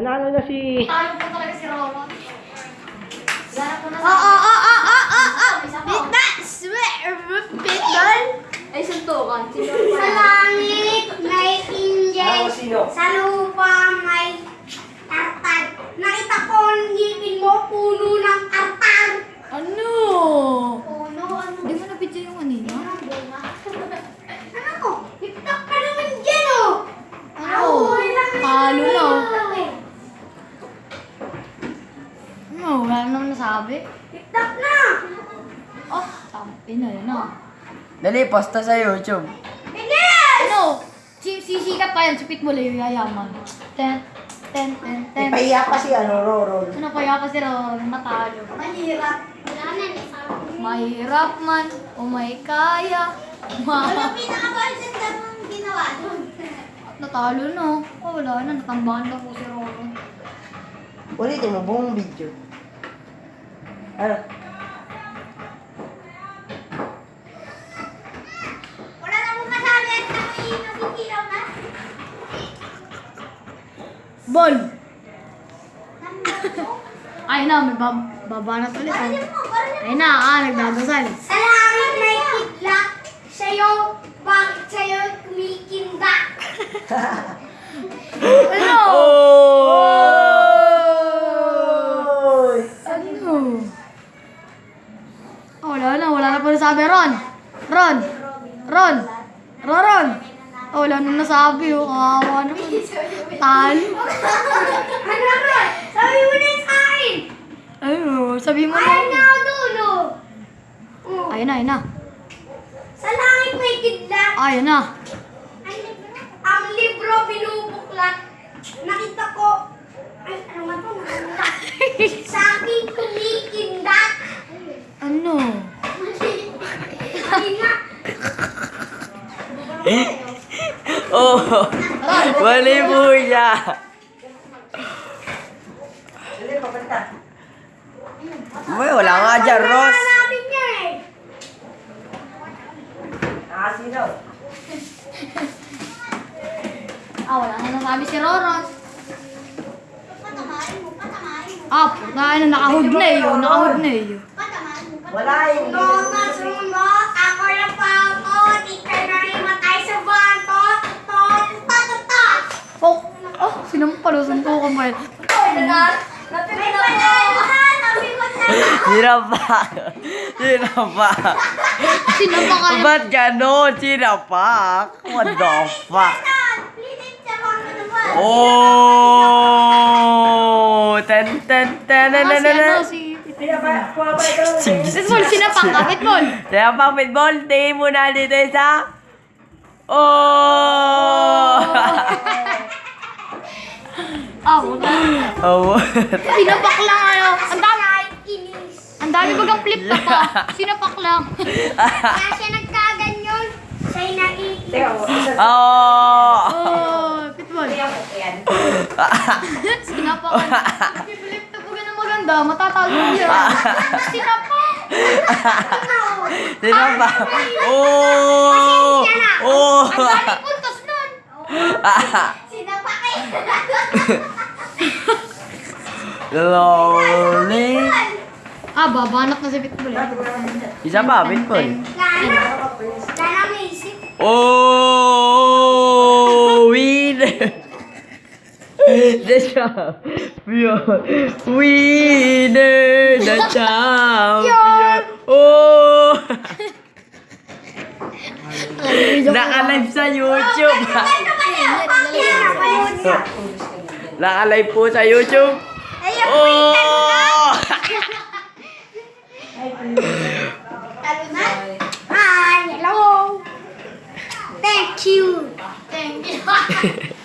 Nanalo na si... Talo po talaga si. Wala po na Oh, oh, oh, oh, oh, oh, oh. Bita, swear, pitball. Ay, suntukan. Sa langit may sino? Sa lupa may tartar. Nakita ko ang ngipin mo, puno ng tartar. Ano? Puno, ano? Hindi mo na-picture yung kanina? Ano ko? TikTok ka naman dyan, oh. Ano? Talo na, oh. Ano? Wala naman nasabi. TikTok na. Oh, yun, ah. Dali, posta sa YouTube. Bilis! Ano? Si sisikat pa yan, si Pitbull yung yayaman. Ten, ten, ten, ten. Ipahiya pa si ano, Roro. Ano kaya kasi Roro, matalo. Mahirap. Wala na, ni Mahirap man, o may kaya. Ma Ano pinaka-budget na mong ginawa nun? Natalo na. Oh, wala na, natambahan na po si Roro. Ulitin mo, buong video. Ano? Wala na mong masabi at nakiin na sisilaw na. Ball! Nandun mo. Ay na, may bab babanat ulit. Oh. Ay na, ah, nagdadasal. Sa langit may kidlat, sa'yo, bakit sa'yo kumikinda? Ano? Oy! Ano? Oh, wala na, wala na pa nasabi. Ron! Ron! Ron! Ron! Ron! Oh, wala na nasabi. Oh, kawawa naman. Talo. Ano ba? Sabi mo na yung sa akin. Ano? Sabi mo na na. ako dulo. Oh. Ayun na, ayun na. Sa langit may kidlat, Ayun na. ang libro binubuklat. Nakita ko, ay, ano nga to? Nakita. Sa akin kumikindat. Ano? Ay na. Oh, mali po siya. May wala nga dyan, Ross. Wala namin niya eh. Nakasino? Ah, wala na nasabi si mo. Ah, puta na, nakahood na eh. Nakahood na eh. Wala yung... Sundo, sundo, ako na pa ako, di ka na matay sa banto, tot, tot, tot, tot. Oh, oh, sinampalo, suntukan pa yun. May palahan, sabi mo na. Sinapak. Sinapak. Sinampakan. Ba't ganon? Sinapak? What the fuck? Oh! Ten, ten, ten, ten, ten, ten, ten. Pitbull, sinapak ka, Pitbull. Sinapak, pitbull. Tingin mo na dito isa. Oh! Ah, puta. oh. Sinapak lang ano. Ang dami, Inis. ang dami bagang flip top ah. Sinapak lang. Kaya siya nagkaganyon. Siya'y naiinis. Teka, isa Oh! Oh, Pitbull. Ayan. Sinapakan. Flip top ko na maganda, matatalo niya. Sinapak. Sinapak. Oh! Oh! Ang dami puntos nun. Lonely. Ah, babanat na si Pitbull. eh. Isa pa, pitbull. Oh, winner! The champion! Winner! The champion! Oh! Naka-live sa YouTube! Nakalay po sa YouTube. Oh! Hi, hello. Thank you. Thank you.